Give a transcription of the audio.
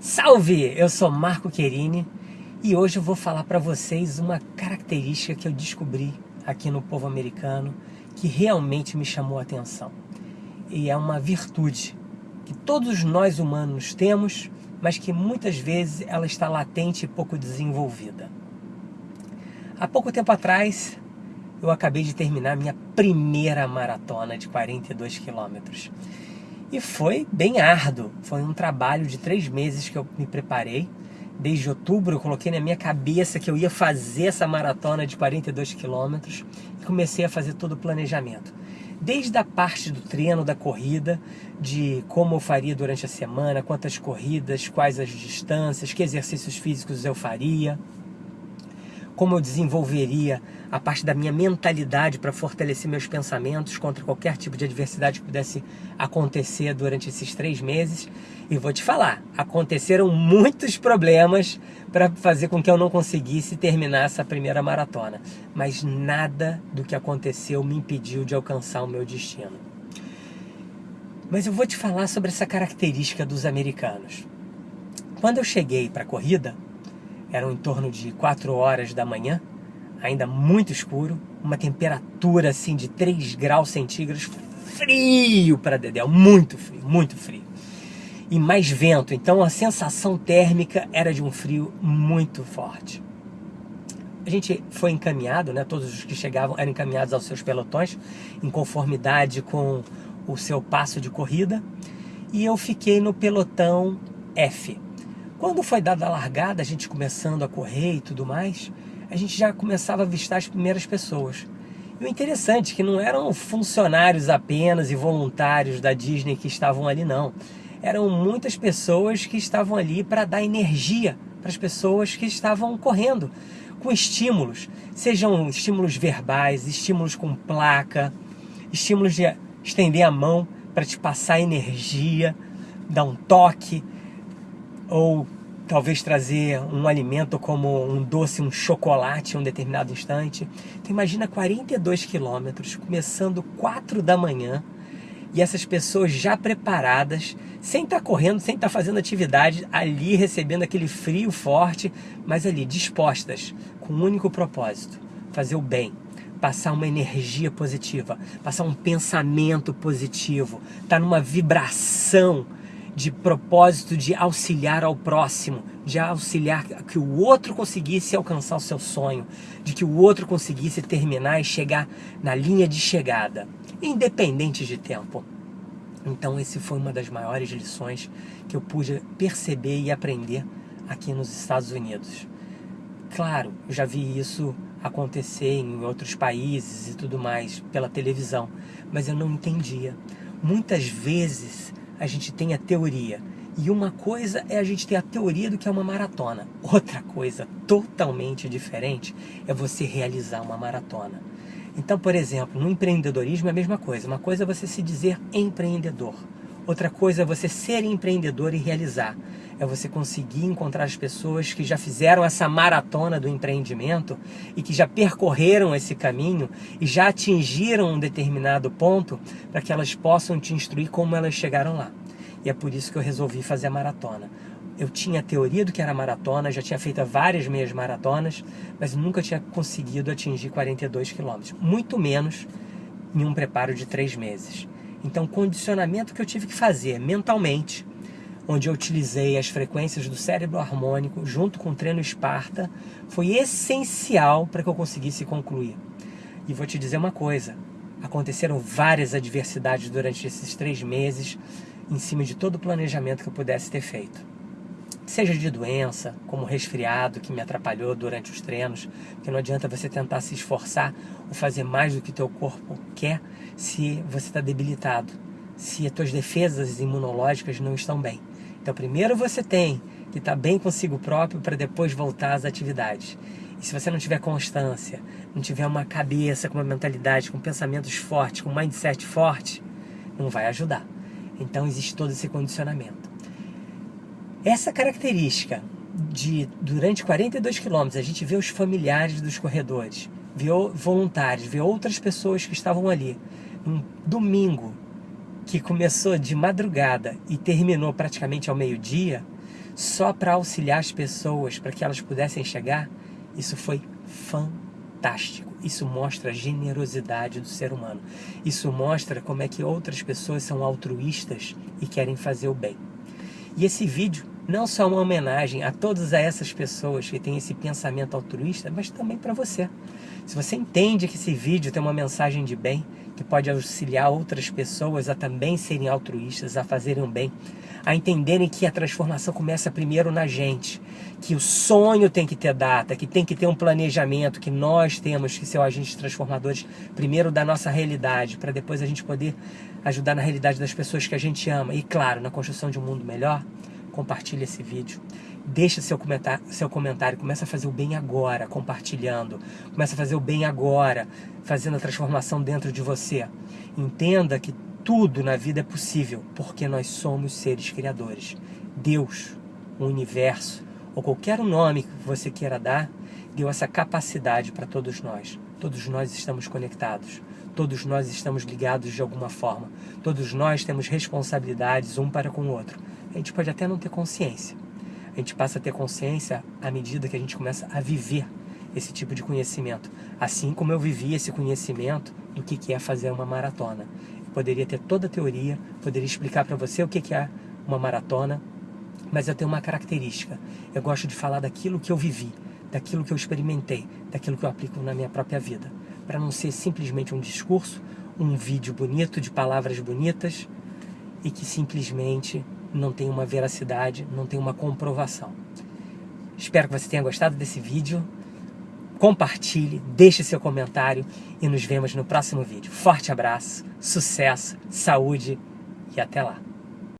Salve! Eu sou Marco Querini e hoje eu vou falar para vocês uma característica que eu descobri aqui no povo americano que realmente me chamou a atenção. E é uma virtude que todos nós humanos temos, mas que muitas vezes ela está latente e pouco desenvolvida. Há pouco tempo atrás, eu acabei de terminar minha primeira maratona de 42 quilômetros. E foi bem árduo, foi um trabalho de três meses que eu me preparei. Desde outubro eu coloquei na minha cabeça que eu ia fazer essa maratona de 42 quilômetros e comecei a fazer todo o planejamento. Desde a parte do treino, da corrida, de como eu faria durante a semana, quantas corridas, quais as distâncias, que exercícios físicos eu faria, como eu desenvolveria a parte da minha mentalidade para fortalecer meus pensamentos contra qualquer tipo de adversidade que pudesse acontecer durante esses três meses. E vou te falar, aconteceram muitos problemas para fazer com que eu não conseguisse terminar essa primeira maratona. Mas nada do que aconteceu me impediu de alcançar o meu destino. Mas eu vou te falar sobre essa característica dos americanos. Quando eu cheguei para a corrida, eram em torno de 4 horas da manhã, ainda muito escuro, uma temperatura assim de 3 graus centígrados, frio para Dedéu, muito frio, muito frio. E mais vento, então a sensação térmica era de um frio muito forte. A gente foi encaminhado, né, todos os que chegavam eram encaminhados aos seus pelotões, em conformidade com o seu passo de corrida, e eu fiquei no pelotão F, quando foi dada a largada, a gente começando a correr e tudo mais, a gente já começava a avistar as primeiras pessoas. E o interessante é que não eram funcionários apenas e voluntários da Disney que estavam ali, não. Eram muitas pessoas que estavam ali para dar energia para as pessoas que estavam correndo, com estímulos, sejam estímulos verbais, estímulos com placa, estímulos de estender a mão para te passar energia, dar um toque, ou talvez trazer um alimento como um doce, um chocolate em um determinado instante. Então imagina 42 quilômetros, começando 4 da manhã, e essas pessoas já preparadas, sem estar tá correndo, sem estar tá fazendo atividade, ali recebendo aquele frio forte, mas ali dispostas, com um único propósito, fazer o bem, passar uma energia positiva, passar um pensamento positivo, estar tá numa vibração de propósito de auxiliar ao próximo, de auxiliar que o outro conseguisse alcançar o seu sonho, de que o outro conseguisse terminar e chegar na linha de chegada, independente de tempo. Então, esse foi uma das maiores lições que eu pude perceber e aprender aqui nos Estados Unidos. Claro, eu já vi isso acontecer em outros países e tudo mais pela televisão, mas eu não entendia. Muitas vezes a gente tem a teoria. E uma coisa é a gente ter a teoria do que é uma maratona. Outra coisa totalmente diferente é você realizar uma maratona. Então, por exemplo, no empreendedorismo é a mesma coisa. Uma coisa é você se dizer empreendedor. Outra coisa é você ser empreendedor e realizar. É você conseguir encontrar as pessoas que já fizeram essa maratona do empreendimento e que já percorreram esse caminho e já atingiram um determinado ponto para que elas possam te instruir como elas chegaram lá. E é por isso que eu resolvi fazer a maratona. Eu tinha a teoria do que era maratona, já tinha feito várias meias maratonas, mas nunca tinha conseguido atingir 42 quilômetros, muito menos em um preparo de três meses. Então, condicionamento que eu tive que fazer mentalmente, onde eu utilizei as frequências do cérebro harmônico junto com o treino Esparta, foi essencial para que eu conseguisse concluir. E vou te dizer uma coisa: aconteceram várias adversidades durante esses três meses, em cima de todo o planejamento que eu pudesse ter feito. Seja de doença, como resfriado que me atrapalhou durante os treinos, porque não adianta você tentar se esforçar ou fazer mais do que teu corpo quer se você está debilitado, se as tuas defesas imunológicas não estão bem. Então primeiro você tem que estar tá bem consigo próprio para depois voltar às atividades. E se você não tiver constância, não tiver uma cabeça com uma mentalidade, com pensamentos fortes, com um mindset forte, não vai ajudar. Então existe todo esse condicionamento. Essa característica de, durante 42 quilômetros, a gente vê os familiares dos corredores, vê voluntários, vê outras pessoas que estavam ali, um domingo, que começou de madrugada e terminou praticamente ao meio-dia, só para auxiliar as pessoas, para que elas pudessem chegar, isso foi fantástico. Isso mostra a generosidade do ser humano. Isso mostra como é que outras pessoas são altruístas e querem fazer o bem. E esse vídeo não só uma homenagem a todas essas pessoas que têm esse pensamento altruísta, mas também para você. Se você entende que esse vídeo tem uma mensagem de bem, que pode auxiliar outras pessoas a também serem altruístas, a fazerem o bem, a entenderem que a transformação começa primeiro na gente, que o sonho tem que ter data, que tem que ter um planejamento, que nós temos que ser agentes transformadores primeiro da nossa realidade, para depois a gente poder ajudar na realidade das pessoas que a gente ama e, claro, na construção de um mundo melhor compartilhe esse vídeo. Deixa seu comentário, seu comentário, começa a fazer o bem agora, compartilhando. Começa a fazer o bem agora, fazendo a transformação dentro de você. Entenda que tudo na vida é possível, porque nós somos seres criadores. Deus, o universo, ou qualquer nome que você queira dar, deu essa capacidade para todos nós. Todos nós estamos conectados. Todos nós estamos ligados de alguma forma. Todos nós temos responsabilidades um para com o outro a gente pode até não ter consciência. A gente passa a ter consciência à medida que a gente começa a viver esse tipo de conhecimento. Assim como eu vivi esse conhecimento do que é fazer uma maratona. Eu poderia ter toda a teoria, poderia explicar para você o que é uma maratona, mas eu tenho uma característica. Eu gosto de falar daquilo que eu vivi, daquilo que eu experimentei, daquilo que eu aplico na minha própria vida. Para não ser simplesmente um discurso, um vídeo bonito, de palavras bonitas, e que simplesmente não tem uma veracidade, não tem uma comprovação. Espero que você tenha gostado desse vídeo. Compartilhe, deixe seu comentário e nos vemos no próximo vídeo. Forte abraço, sucesso, saúde e até lá.